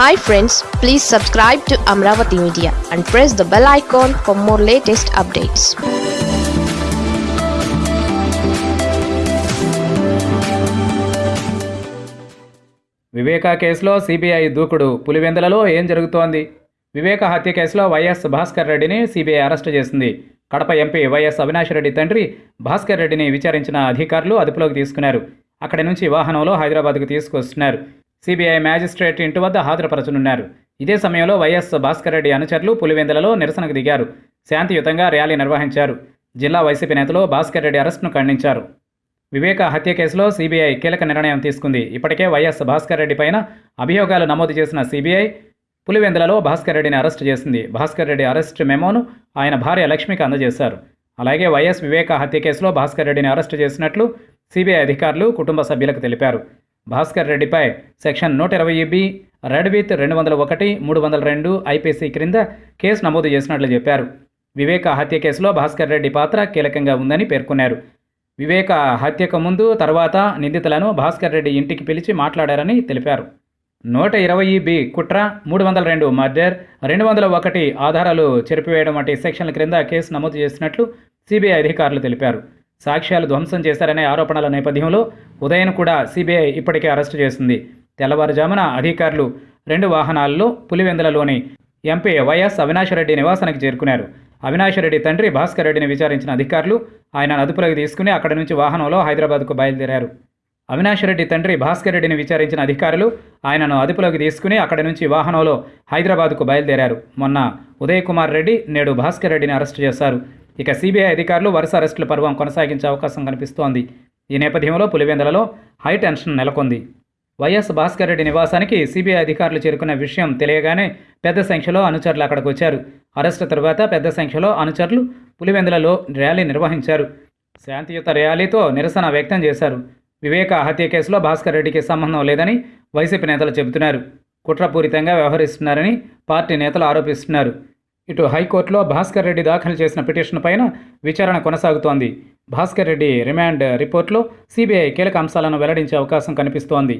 Hi friends please subscribe to Amaravati media and press the bell icon for more latest updates Viveka కేసులో CBI దూకుడు. పులివెందులలో ఏం జరుగుతోంది? వివేక హత్య కేసులో వైఎస్ భాస్కర్ రెడ్డిని సిబిఐ అరెస్టు చేసింది. కడప ఎంపీ వైఎస్ అవినాష్ రెడ్డి తండ్రి భాస్కర్ రెడ్డిని విచారించిన అధికారులు అదుపులోకి తీసుకున్నారు. అక్కడి నుంచి వాహనంలో హైదరాబాద్కు తీసుకొస్తున్నారు. సిబిఐ మ్యాజిస్ట్రేట్ ఇంటి వద్ద హాజరుపరచనున్నారు. ఇదే సమయంలో వైఎస్ భాస్కర్ రెడ్డి అనుచరులు పులివెందులలో నిరసనకు దిగారు. శాంతియుతంగా ర్యాలీ నిర్వహించారు. జిల్లా వైసీపీ నేతలు భాస్కర్ రెడ్డి అరెస్టును ఖండించారు. వివేక హత్య కేసులో సిబిఐ కీలక నిర్ణయం తీసుకుంది. ఇప్పటికే వైఎస్ భాస్కర్ రెడ్డి పైన అభియోగాలు నమోదు చేసిన సిబిఐ పులివెందులలో భాస్కర్ రెడ్డిని అరెస్టు చేసింది. భాస్కర్ రెడ్డి అరెస్ట్ మెమోను ఆయన భార్య లక్ష్మికి అందజేశారు. అలాగే వైఎస్ వివేక హత్య కేసులో భాస్కర్ రెడ్డిని అరెస్టు చేసినట్లు సిబిఐ అధికారులు కుటుంబ సభ్యులకు తెలిపారు. భాస్కర్ రెడ్డిపై సెక్షన్ నూట ఇరవై బి రెడ్ విత్ రెండు వందల ఒకటి మూడు వందల రెండు ఐపీసీ క్రింద కేసు నమోదు చేసినట్లు చెప్పారు. వివేక హత్య కేసులో భాస్కర్ రెడ్డి పాత్ర కీలకంగా ఉందని పేర్కొన్నారు. వివేక హత్యకు ముందు తర్వాత నిందితులను భాస్కర్ రెడ్డి ఇంటికి పిలిచి మాట్లాడారని తెలిపారు. నూట ఇరవై బి కుట్ర మూడు వందల రెండు మర్డర్ రెండు వందల ఒకటి ఆధారాలు చెరిపివేయడం వంటి సెక్షన్ల క్రింద కేసు నమోదు చేసినట్లు సిబిఐ అధికారులు తెలిపారు. సాక్ష్యాలు ధ్వంసం చేశారనే ఆరోపణల నేపథ్యంలో ఉదయను కూడా సిబిఐ ఇప్పటికే అరెస్టు చేసింది. తెల్లవారుజామున అధికారులు రెండు వాహనాల్లో పులివెందులలోని ఎంపీ వైఎస్ అవినాష్ రెడ్డి నివాసానికి చేరుకున్నారు. అవినాష్ రెడ్డి తండ్రి భాస్కర్ రెడ్డిని విచారించిన అధికారులు ఆయన అదుపులోకి తీసుకుని అక్కడి నుంచి వాహనంలో హైదరాబాద్కు బయలుదేరారు. అవినాష్ రెడ్డి తండ్రి భాస్కర్ రెడ్డిని విచారించిన అధికారులు ఆయనను అదుపులోకి తీసుకుని అక్కడి నుంచి వాహనంలో హైదరాబాద్కు బయలుదేరారు. మొన్న ఉదయ్ కుమార్ రెడ్డి నేడు భాస్కర్ రెడ్డిని అరెస్టు చేశారు. ఇక సిబిఐ అధికారులు వరుస అరెస్టుల పర్వం కొనసాగించే అవకాశం కనిపిస్తోంది. ఈ నేపథ్యంలో పులివెందులలో హై టెన్షన్ నెలకొంది. వైఎస్ భాస్కర్ రెడ్డి నివాసానికి సిబిఐ అధికారులు చేరుకున్న విషయం తెలియగానే పెద్ద సంఖ్యలో అనుచరులు అక్కడికి వచ్చారు. అరెస్టు తరువాత పెద్ద సంఖ్యలో అనుచరులు పులివెందులలో ర్యాలీ నిర్వహించారు. శాంతియుత ర్యాలీతో నిరసన వ్యక్తం చేశారు. వివేక హత్య కేసులో భాస్కర్ రెడ్డికి సంబంధం లేదని వైసీపీ నేతలు చెబుతున్నారు. కుట్రపూరితంగా వ్యవహరిస్తున్నారని పార్టీ నేతలు ఆరోపిస్తున్నారు. ఇటు హైకోర్టులో భాస్కర్ రెడ్డి దాఖలు చేసిన పిటిషన్ పైన విచారణ కొనసాగుతోంది. భాస్కర్ రెడ్డి రిమాండ్ రిపోర్ట్లో సిబిఐ కీలక అంశాలను వెల్లడించే అవకాశం కనిపిస్తోంది.